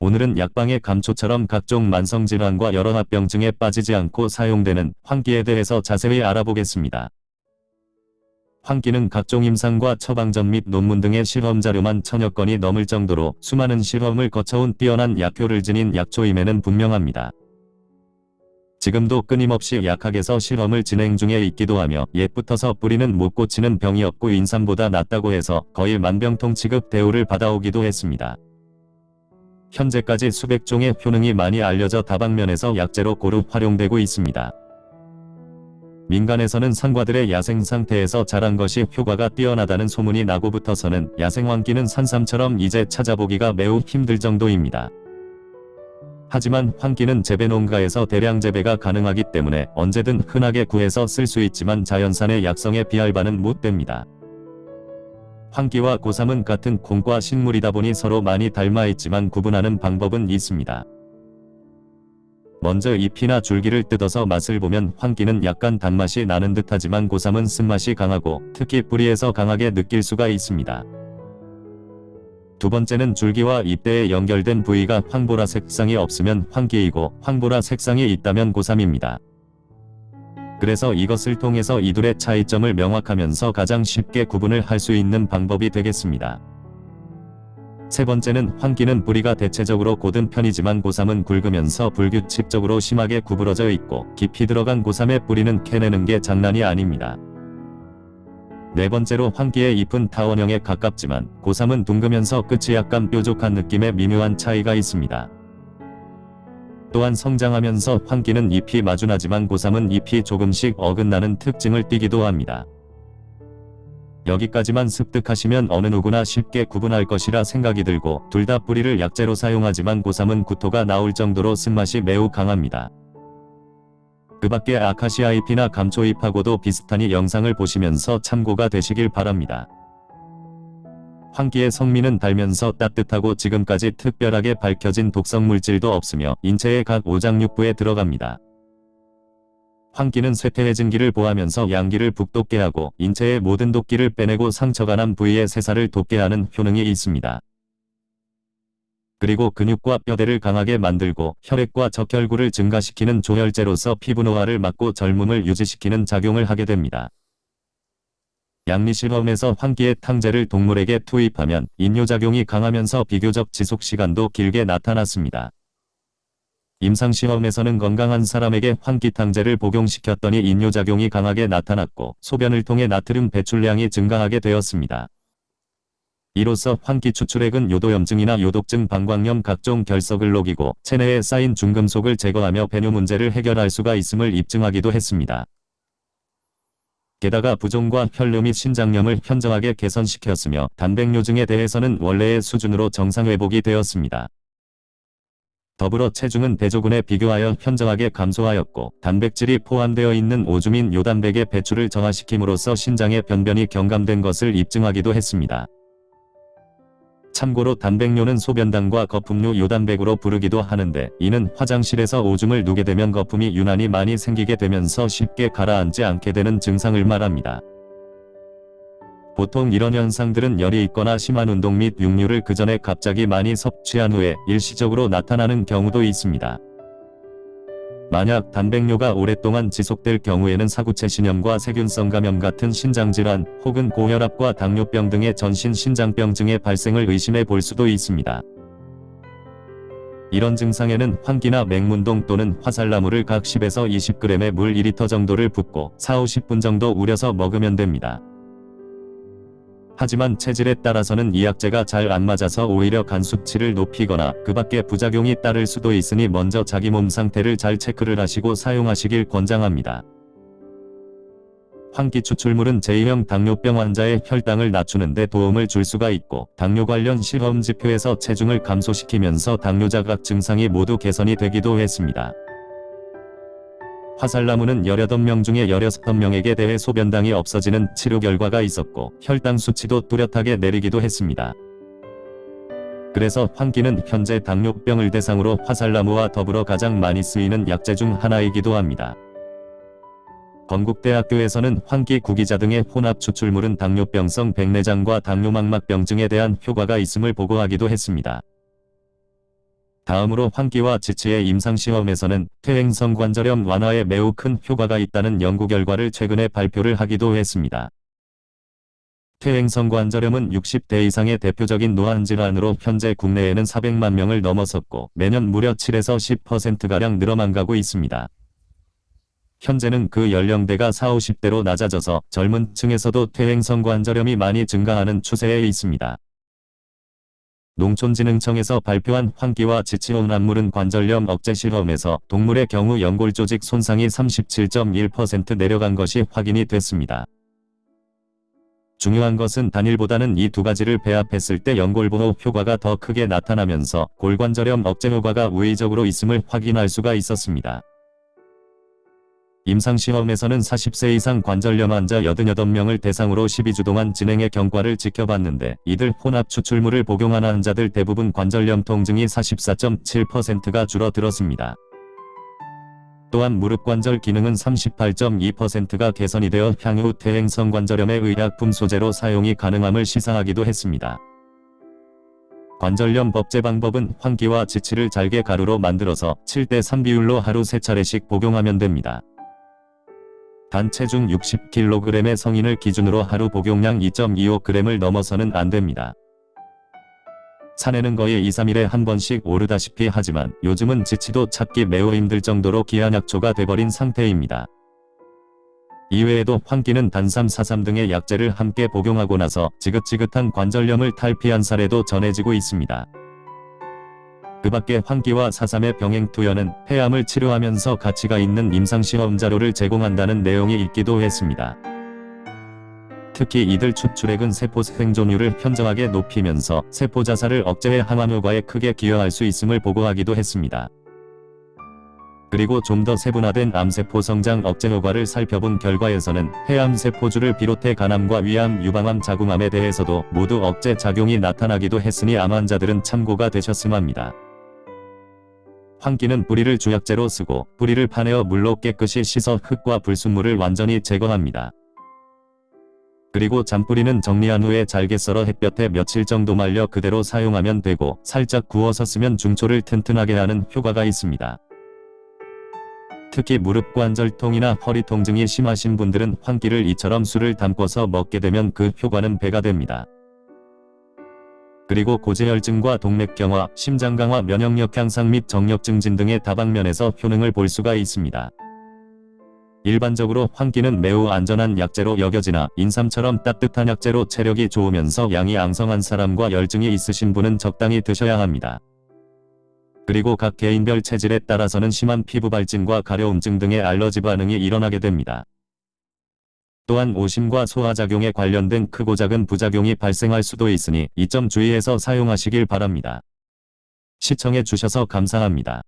오늘은 약방의 감초처럼 각종 만성질환과 여러 합병증에 빠지지 않고 사용되는 환기에 대해서 자세히 알아보겠습니다. 환기는 각종 임상과 처방전 및 논문 등의 실험 자료만 천여 건이 넘을 정도로 수많은 실험을 거쳐온 뛰어난 약효를 지닌 약초임에는 분명합니다. 지금도 끊임없이 약학에서 실험을 진행 중에 있기도 하며 옛부터서 뿌리는 못 고치는 병이 없고 인삼보다 낫다고 해서 거의 만병통 취급 대우를 받아오기도 했습니다. 현재까지 수백 종의 효능이 많이 알려져 다방면에서 약재로 고루 활용되고 있습니다. 민간에서는 상과들의 야생 상태에서 자란 것이 효과가 뛰어나다는 소문이 나고부터서는 야생왕기는 산삼처럼 이제 찾아보기가 매우 힘들 정도입니다. 하지만 환기는 재배 농가에서 대량 재배가 가능하기 때문에 언제든 흔하게 구해서 쓸 수 있지만 자연산의 약성에 비할 바는 못됩니다. 환기와 고삼은 같은 콩과 식물이다 보니 서로 많이 닮아 있지만 구분하는 방법은 있습니다. 먼저 잎이나 줄기를 뜯어서 맛을 보면 환기는 약간 단맛이 나는 듯하지만 고삼은 쓴맛이 강하고 특히 뿌리에서 강하게 느낄 수가 있습니다. 두 번째는 줄기와 잎대에 연결된 부위가 황보라 색상이 없으면 황기이고 황보라 색상이 있다면 고삼입니다. 그래서 이것을 통해서 이 둘의 차이점을 명확하면서 가장 쉽게 구분을 할 수 있는 방법이 되겠습니다. 세 번째는 황기는 뿌리가 대체적으로 곧은 편이지만 고삼은 굵으면서 불규칙적으로 심하게 구부러져 있고 깊이 들어간 고삼의 뿌리는 캐내는 게 장난이 아닙니다. 네 번째로 황기의 잎은 타원형에 가깝지만 고3은 둥그면서 끝이 약간 뾰족한 느낌의 미묘한 차이가 있습니다. 또한 성장하면서 황기는 잎이 마주나지만 고3은 잎이 조금씩 어긋나는 특징을 띠기도 합니다. 여기까지만 습득하시면 어느 누구나 쉽게 구분할 것이라 생각이 들고 둘 다 뿌리를 약재로 사용하지만 고3은 구토가 나올 정도로 쓴맛이 매우 강합니다. 그 밖에 아카시아 잎이나 감초 잎하고도 비슷하니 영상을 보시면서 참고가 되시길 바랍니다. 환기의 성미는 달면서 따뜻하고 지금까지 특별하게 밝혀진 독성 물질도 없으며 인체의 각 오장육부에 들어갑니다. 환기는 쇠퇴해진기를 보하면서 양기를 북돋게 하고 인체의 모든 독기를 빼내고 상처가 난 부위의 세살을 돋게 하는 효능이 있습니다. 그리고 근육과 뼈대를 강하게 만들고 혈액과 적혈구를 증가시키는 조혈제로서 피부 노화를 막고 젊음을 유지시키는 작용을 하게 됩니다. 양리실험에서 환기의 탕제를 동물에게 투입하면 인뇨작용이 강하면서 비교적 지속시간도 길게 나타났습니다. 임상시험에서는 건강한 사람에게 환기탕제를 복용시켰더니 인뇨작용이 강하게 나타났고 소변을 통해 나트륨 배출량이 증가하게 되었습니다. 이로써 환기 추출액은 요도염증이나 요독증 방광염 각종 결석을 녹이고 체내에 쌓인 중금속을 제거하며 배뇨 문제를 해결할 수가 있음을 입증하기도 했습니다. 게다가 부종과 혈류 및 신장염을 현저하게 개선시켰으며 단백뇨증에 대해서는 원래의 수준으로 정상 회복이 되었습니다. 더불어 체중은 대조군에 비교하여 현저하게 감소하였고 단백질이 포함되어 있는 오줌인 요단백의 배출을 정화시킴으로써 신장의 변변이 경감된 것을 입증하기도 했습니다. 참고로 단백뇨는 소변당과 거품류 요단백으로 부르기도 하는데 이는 화장실에서 오줌을 누게 되면 거품이 유난히 많이 생기게 되면서 쉽게 가라앉지 않게 되는 증상을 말합니다. 보통 이런 현상들은 열이 있거나 심한 운동 및 육류를 그 전에 갑자기 많이 섭취한 후에 일시적으로 나타나는 경우도 있습니다. 만약 단백뇨가 오랫동안 지속될 경우에는 사구체 신염과 세균성 감염 같은 신장질환 혹은 고혈압과 당뇨병 등의 전신 신장병증의 발생을 의심해 볼 수도 있습니다. 이런 증상에는 환기나 맹문동 또는 화살나무를 각 10에서 20g의 물 2리터 정도를 붓고 4-50분 정도 우려서 먹으면 됩니다. 하지만 체질에 따라서는 이 약재가 잘 안 맞아서 오히려 간 수치를 높이거나 그 밖에 부작용이 따를 수도 있으니 먼저 자기 몸 상태를 잘 체크를 하시고 사용하시길 권장합니다. 환기 추출물은 제2형 당뇨병 환자의 혈당을 낮추는 데 도움을 줄 수가 있고 당뇨 관련 실험 지표에서 체중을 감소시키면서 당뇨 자각 증상이 모두 개선이 되기도 했습니다. 화살나무는 18명 중에 16명에게 대해 소변당이 없어지는 치료 결과가 있었고 혈당 수치도 뚜렷하게 내리기도 했습니다. 그래서 환기는 현재 당뇨병을 대상으로 화살나무와 더불어 가장 많이 쓰이는 약재 중 하나이기도 합니다. 건국대학교에서는 환기 구기자 등의 혼합 추출물은 당뇨병성 백내장과 당뇨망막병증에 대한 효과가 있음을 보고하기도 했습니다. 다음으로 환기와 지치의 임상시험에서는 퇴행성 관절염 완화에 매우 큰 효과가 있다는 연구 결과를 최근에 발표를 하기도 했습니다. 퇴행성 관절염은 60대 이상의 대표적인 노안질환으로 현재 국내에는 400만 명을 넘어섰고 매년 무려 7에서 10%가량 늘어만 가고 있습니다. 현재는 그 연령대가 4, 50대로 낮아져서 젊은 층에서도 퇴행성 관절염이 많이 증가하는 추세에 있습니다. 농촌진흥청에서 발표한 환기와 지치온암물은 관절염 억제 실험에서 동물의 경우 연골 조직 손상이 37.1% 내려간 것이 확인이 됐습니다. 중요한 것은 단일보다는 이 두 가지를 배합했을 때 연골보호 효과가 더 크게 나타나면서 골관절염 억제 효과가 우회적으로 있음을 확인할 수가 있었습니다. 임상시험에서는 40세 이상 관절염 환자 88명을 대상으로 12주 동안 진행해 경과를 지켜봤는데 이들 혼합 추출물을 복용한 환자들 대부분 관절염 통증이 44.7%가 줄어들었습니다. 또한 무릎 관절 기능은 38.2%가 개선이 되어 향후 퇴행성 관절염의 의약품 소재로 사용이 가능함을 시사하기도 했습니다. 관절염 법제 방법은 환기와 지치를 잘게 가루로 만들어서 7대3 비율로 하루 3차례씩 복용하면 됩니다. 단 체중 60kg의 성인을 기준으로 하루 복용량 2.25g을 넘어서는 안 됩니다. 산에는 거의 2, 3일에 한 번씩 오르다시피 하지만 요즘은 지치도 찾기 매우 힘들 정도로 기한약초가 돼버린 상태입니다. 이외에도 환기는 단삼, 사삼 등의 약재를 함께 복용하고 나서 지긋지긋한 관절염을 탈피한 사례도 전해지고 있습니다. 그 밖에 환기와 사삼의 병행투여는 폐암을 치료하면서 가치가 있는 임상시험 자료를 제공한다는 내용이 있기도 했습니다. 특히 이들 추출액은 세포 생존율을 현저하게 높이면서 세포 자살을 억제해 항암 효과에 크게 기여할 수 있음을 보고하기도 했습니다. 그리고 좀 더 세분화된 암세포 성장 억제 효과를 살펴본 결과에서는 폐암세포주를 비롯해 간암과 위암, 유방암, 자궁암에 대해서도 모두 억제 작용이 나타나기도 했으니 암 환자들은 참고가 되셨음 합니다. 환기는 뿌리를 주약재로 쓰고 뿌리를 파내어 물로 깨끗이 씻어 흙과 불순물을 완전히 제거합니다. 그리고 잔뿌리는 정리한 후에 잘게 썰어 햇볕에 며칠 정도 말려 그대로 사용하면 되고 살짝 구워서 쓰면 중초를 튼튼하게 하는 효과가 있습니다. 특히 무릎 관절통이나 허리 통증이 심하신 분들은 환기를 이처럼 술을 담궈서 먹게 되면 그 효과는 배가 됩니다. 그리고 고지혈증과 동맥경화, 심장강화, 면역력 향상 및 정력 증진 등의 다방면에서 효능을 볼 수가 있습니다. 일반적으로 환기는 매우 안전한 약재로 여겨지나 인삼처럼 따뜻한 약재로 체력이 좋으면서 양이 앙성한 사람과 열증이 있으신 분은 적당히 드셔야 합니다. 그리고 각 개인별 체질에 따라서는 심한 피부 발진과 가려움증 등의 알러지 반응이 일어나게 됩니다. 또한 오심과 소화작용에 관련된 크고 작은 부작용이 발생할 수도 있으니 이 점 주의해서 사용하시길 바랍니다. 시청해 주셔서 감사합니다.